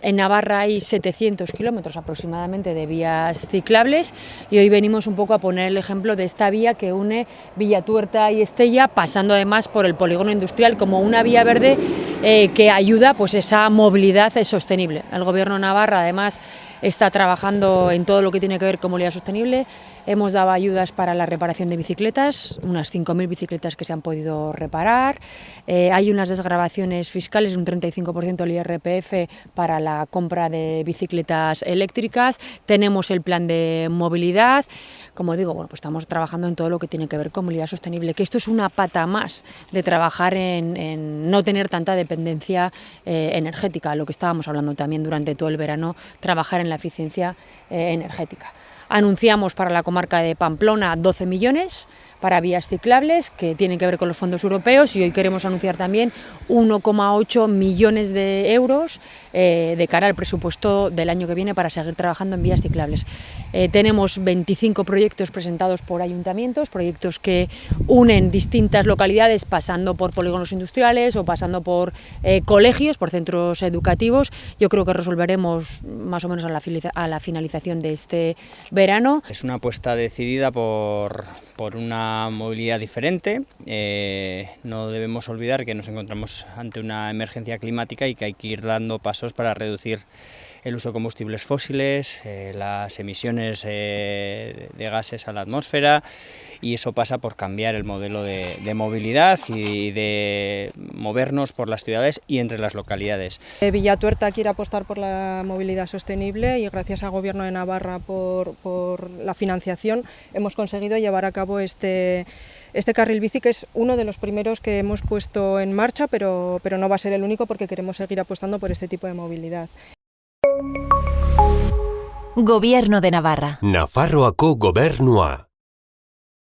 En Navarra hay 700 kilómetros aproximadamente de vías ciclables y hoy venimos un poco a poner el ejemplo de esta vía que une Villatuerta y Estella, pasando además por el polígono industrial como una vía verde eh, que ayuda pues esa movilidad sostenible. El Gobierno Navarra además está trabajando en todo lo que tiene que ver con movilidad sostenible. Hemos dado ayudas para la reparación de bicicletas, unas 5.000 bicicletas que se han podido reparar. Eh, hay unas desgrabaciones fiscales, un 35% del IRPF para la compra de bicicletas eléctricas. Tenemos el plan de movilidad. Como digo, bueno, pues estamos trabajando en todo lo que tiene que ver con movilidad sostenible, que esto es una pata más de trabajar en, no tener tanta dependencia eh, energética, lo que estábamos hablando también durante todo el verano, trabajar en la eficiencia eh, energética. Anunciamos para la comarca de Pamplona 12 millones para vías ciclables que tienen que ver con los fondos europeos y hoy queremos anunciar también 1,8 millones de euros eh, de cara al presupuesto del año que viene para seguir trabajando en vías ciclables. Eh, tenemos 25 proyectos presentados por ayuntamientos, proyectos que unen distintas localidades pasando por polígonos industriales o pasando por colegios, por centros educativos. Yo creo que resolveremos más o menos a la, a la finalización de este Es una apuesta decidida por, por una movilidad diferente. Eh, no debemos olvidar que nos encontramos ante una emergencia climática y que hay que ir dando pasos para reducir el uso de combustibles fósiles, eh, las emisiones eh, de gases a la atmósfera y eso pasa por cambiar el modelo de, movilidad y de movernos por las ciudades y entre las localidades. Eh, Villatuerta quiere apostar por la movilidad sostenible y gracias al Gobierno de Navarra por, por la financiación hemos conseguido llevar a cabo este, este carril bici que es uno de los primeros que hemos puesto en marcha, pero, pero no va a ser el único porque queremos seguir apostando por este tipo de movilidad. Gobierno de Navarra. Nafarroako gobernua.